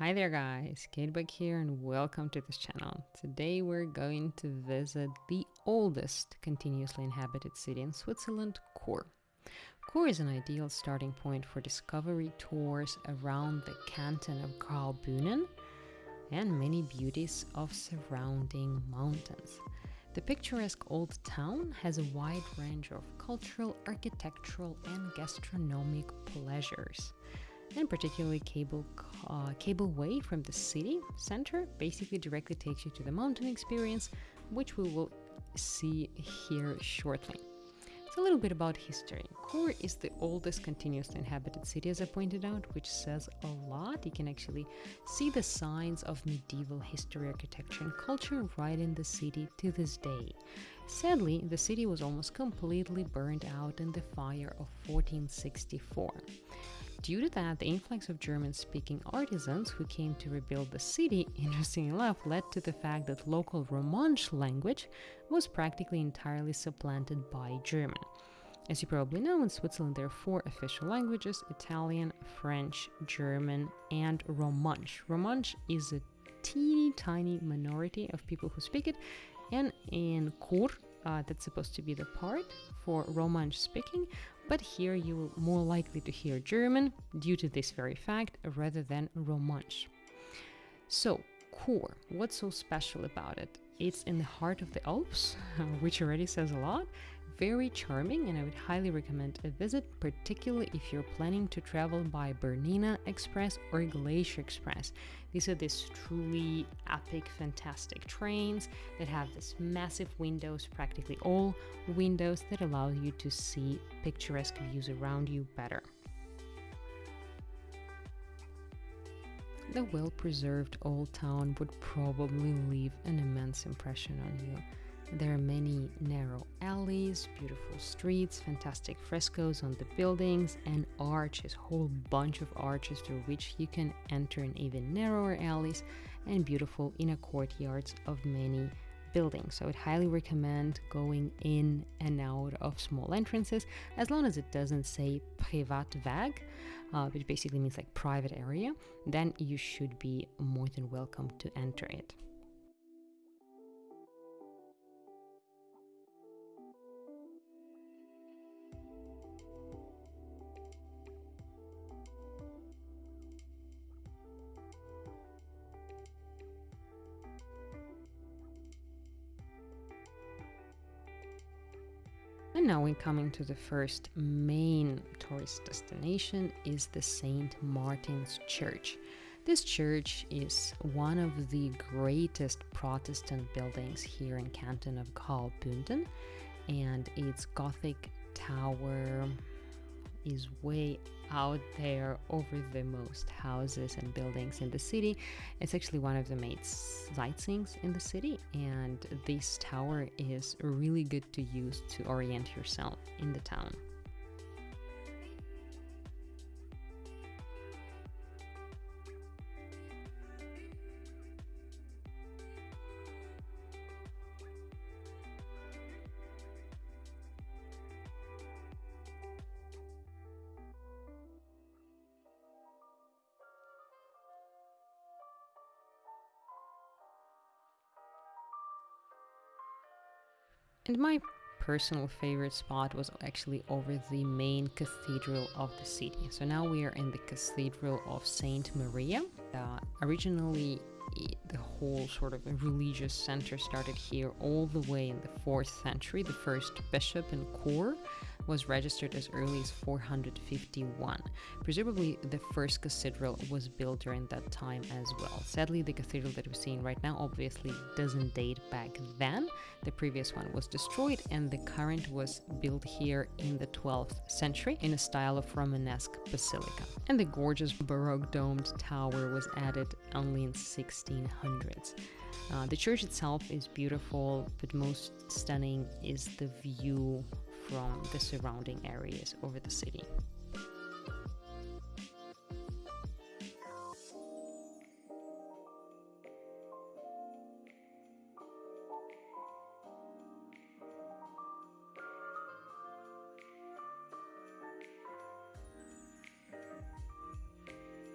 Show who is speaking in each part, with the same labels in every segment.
Speaker 1: Hi there guys, Katebug here and welcome to this channel. Today we're going to visit the oldest continuously inhabited city in Switzerland, Chur. Chur is an ideal starting point for discovery tours around the canton of Graubünden and many beauties of surrounding mountains. The picturesque old town has a wide range of cultural, architectural and gastronomic pleasures and particularly cable uh, cableway from the city center basically directly takes you to the mountain experience which we will see here shortly so a little bit about history. Chur is the oldest continuously inhabited city, as I pointed out, which says a lot. You can actually see the signs of medieval history, architecture, and culture right in the city to this day. Sadly, the city was almost completely burned out in the fire of 1464. Due to that, the influx of German speaking artisans who came to rebuild the city, interestingly enough, led to the fact that local Romansh language was practically entirely supplanted by German. As you probably know, in Switzerland there are four official languages Italian, French, German, and Romansh. Romansh is a teeny tiny minority of people who speak it, and in Chur, uh, that's supposed to be the part for Romansh speaking, but here you are more likely to hear German due to this very fact rather than Romansh. So, Chur, what's so special about it? It's in the heart of the Alps, which already says a lot, very charming and I would highly recommend a visit, particularly if you're planning to travel by Bernina Express or Glacier Express. These are these truly epic, fantastic trains that have this massive windows, practically all windows that allow you to see picturesque views around you better. The well-preserved old town would probably leave an immense impression on you. There are many narrow alleys, beautiful streets, fantastic frescoes on the buildings, and arches, whole bunch of arches through which you can enter in even narrower alleys and beautiful inner courtyards of many buildings. So I would highly recommend going in and out of small entrances as long as it doesn't say Privatweg, uh, which basically means like private area, then you should be more than welcome to enter it. And now we're coming to the first main tourist destination is the St. Martin's Church. This church is one of the greatest Protestant buildings here in Canton of Graubünden and its Gothic tower is way out there over the most houses and buildings in the city. It's actually one of the main sightseeings in the city, and this tower is really good to use to orient yourself in the town. And my personal favorite spot was actually over the main cathedral of the city. So now we are in the Cathedral of Saint Maria. Uh, originally, the whole sort of religious center started here all the way in the 4th century. The first bishop in Chur was registered as early as 451. Presumably, the first cathedral was built during that time as well. Sadly, the cathedral that we're seeing right now obviously doesn't date back then. The previous one was destroyed, and the current was built here in the 12th century in a style of Romanesque basilica. And the gorgeous Baroque domed tower was added only in 1600s. Uh, the church itself is beautiful, but most stunning is the view from the surrounding areas over the city.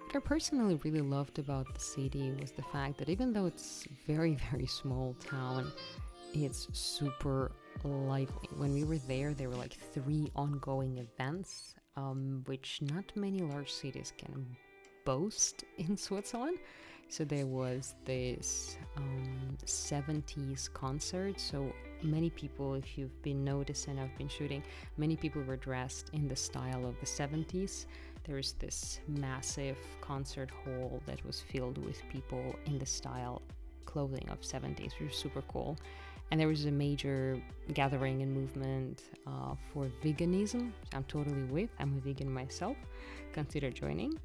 Speaker 1: What I personally really loved about the city was the fact that even though it's very, very small town, it's super lively. When we were there, there were like three ongoing events, um, which not many large cities can boast in Switzerland. So there was this um, 70s concert. So many people, if you've been noticing, I've been shooting, many people were dressed in the style of the 70s. There's this massive concert hall that was filled with people in the style clothing of 70s, which was super cool. And there was a major gathering and movement uh, for veganism. I'm totally with. I'm a vegan myself. Consider joining.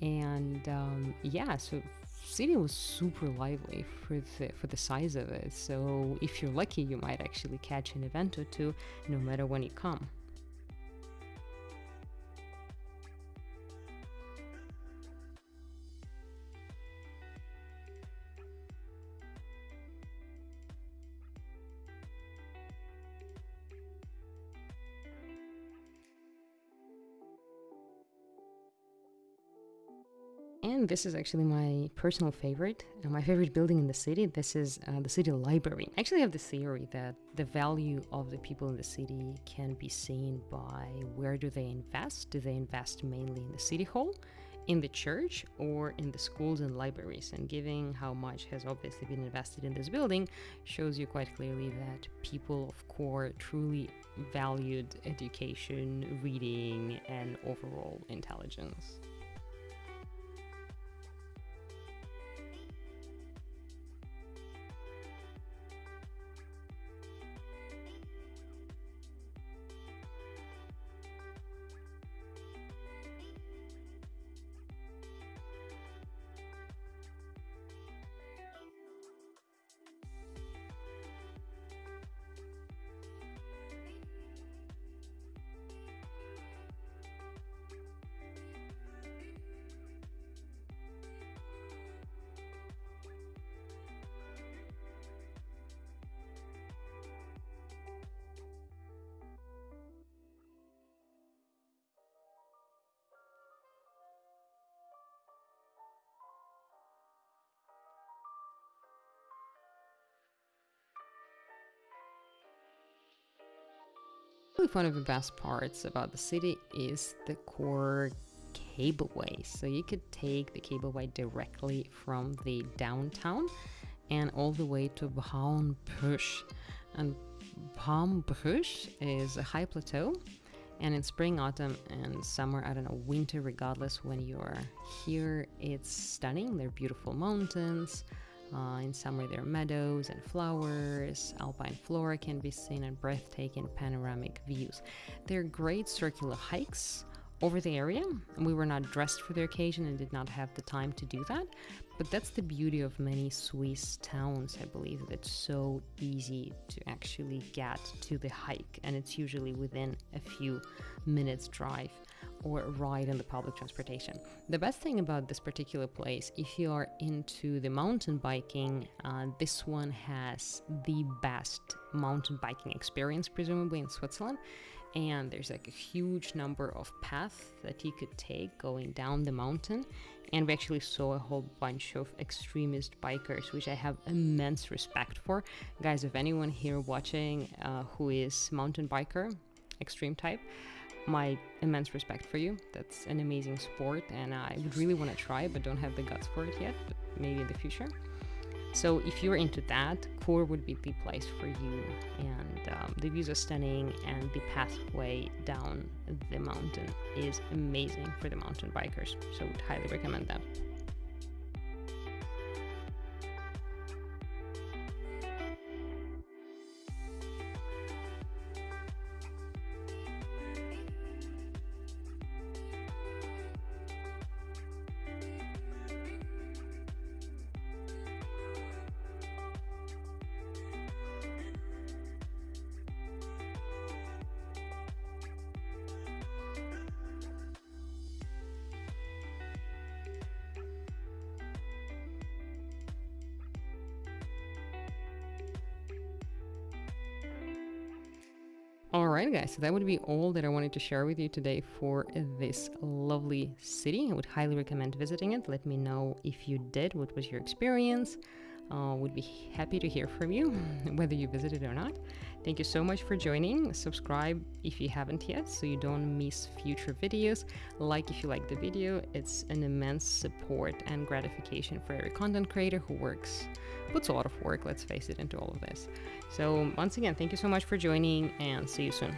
Speaker 1: And um, yeah, so city was super lively for the for the size of it. So if you're lucky, you might actually catch an event or two, no matter when you come. And this is actually my personal favorite, uh, my favorite building in the city. This is uh, the city library. I actually have the theory that the value of the people in the city can be seen by where do they invest? Do they invest mainly in the city hall, in the church, or in the schools and libraries? And given how much has obviously been invested in this building, shows you quite clearly that people of Chur truly valued education, reading, and overall intelligence. One of the best parts about the city is the Chur cableway. So you could take the cableway directly from the downtown and all the way to Brambrüesch. And Brambrüesch is a high plateau and in spring, autumn, and summer, I don't know, winter, regardless when you're here, it's stunning. They're beautiful mountains, uh, in summer, there are meadows and flowers, alpine flora can be seen, and breathtaking panoramic views. They're great circular hikes over the area. We were not dressed for the occasion and did not have the time to do that, but that's the beauty of many Swiss towns, I believe, it's so easy to actually get to the hike, and it's usually within a few minutes' drive or ride in the public transportation. The best thing about this particular place, if you are into the mountain biking, uh, this one has the best mountain biking experience, presumably in Switzerland. And there's like a huge number of paths that you could take going down the mountain. And we actually saw a whole bunch of extremist bikers, which I have immense respect for. Guys, if anyone here watching uh, who is mountain biker, extreme type, my immense respect for you. That's an amazing sport, and I would really want to try, but don't have the guts for it yet. But maybe in the future. So if you're into that, Chur would be the place for you. And um, the views are stunning, and the pathway down the mountain is amazing for the mountain bikers. So would highly recommend that. Alright guys, so that would be all that I wanted to share with you today for this lovely city. I would highly recommend visiting it. Let me know if you did, what was your experience. Uh, would be happy to hear from you, whether you visited or not. Thank you so much for joining. Subscribe if you haven't yet so you don't miss future videos. Like if you like the video. It's an immense support and gratification for every content creator who works, puts a lot of work, let's face it, into all of this. So once again, thank you so much for joining and see you soon.